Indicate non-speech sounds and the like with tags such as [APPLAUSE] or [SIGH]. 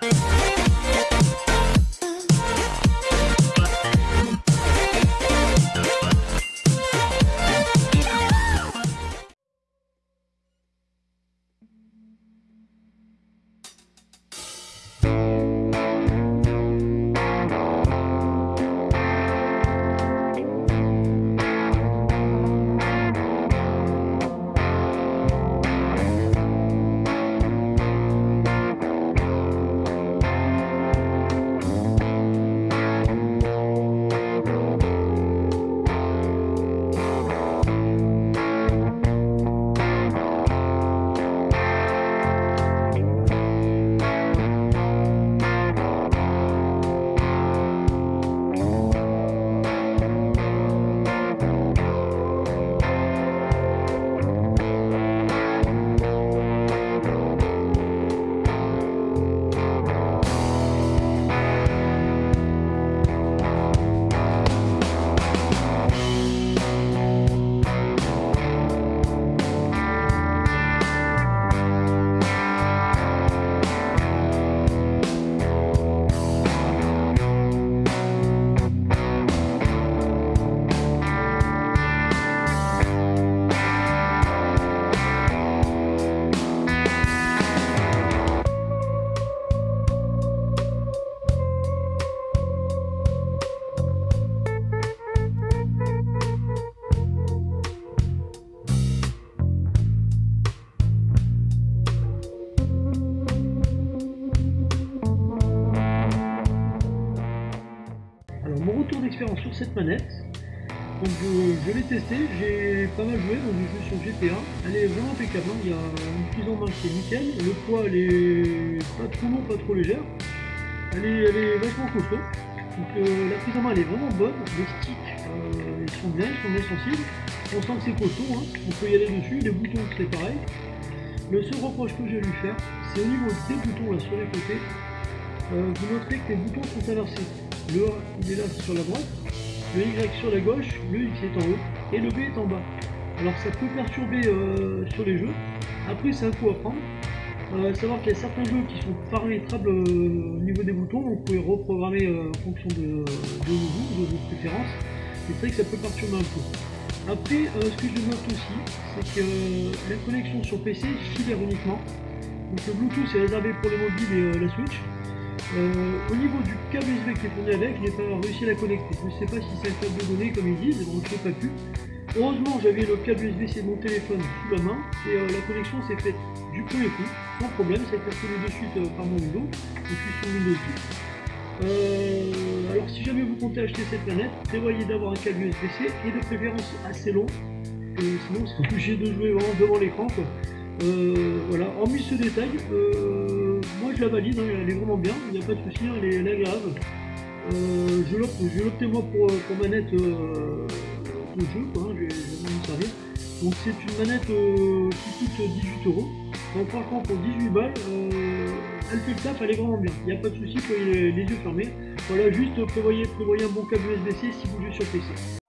みんなで。Sur cette manette. Donc je, l'ai testé, j'ai pas mal joué, donc je joue sur GTA. Elle est vraiment impeccable, hein. il y a une prise en main qui est nickel, le poids elle est pas trop long, pas trop légère. Elle est, elle est vachement costaud. Donc euh, la prise en main elle est vraiment bonne, les sticks euh, ils sont bien, ils sont bien sensibles. On sent que c'est costaud, hein. on peut y aller dessus, les boutons c'est pareil. Le seul reproche que je vais lui faire, c'est au niveau des boutons là sur les côtés. Euh, vous noterez que les boutons sont inversés. Le A, il est là sur la droite, le Y sur la gauche, le X est en haut et le B est en bas. Alors ça peut perturber euh, sur les jeux. Après, c'est un coup à prendre. Euh, savoir qu'il y a certains jeux qui sont paramétrables euh, au niveau des boutons, vous pouvez reprogrammer en fonction de, vous, de vos préférences. c'est vrai que ça peut perturber un peu. Après, ce que je note aussi, c'est que la connexion sur PC filaire uniquement. Donc le Bluetooth est réservé pour les mobiles et la Switch. Euh, au niveau du câble USB qui est fourni avec, je n'ai pas réussi à la connecter. Je ne sais pas si c'est un câble de données comme ils disent, donc je n'ai pas pu. Heureusement, j'avais le câble USB-C de mon téléphone sous la main et euh, la connexion s'est faite du premier coup, sans problème. Ça a été retrouvé de suite euh, par mon Windows. Je suis sur Windows 10. alors, si jamais vous comptez acheter cette planète, prévoyez d'avoir un câble USB-C et de préférence assez long. sinon, [LAUGHS] vous serez obligé de jouer vraiment devant l'écran. voilà, hormis ce détail, moi je la valide, elle est vraiment bien, il n'y a pas de souci, hein, elle, est, agréable. Euh, je l'ai opté moi pour, pour manette euh, de jeu, quoi, hein, je vais me servir. Donc c'est une manette euh, qui coûte 18 euros. Donc franchement pour 18 balles, euh, elle fait le taf, elle est vraiment bien. Il n'y a pas de souci, pour les, les, yeux fermés. Voilà, juste prévoyez, prévoyez un bon câble USB-C si vous jouez sur PC.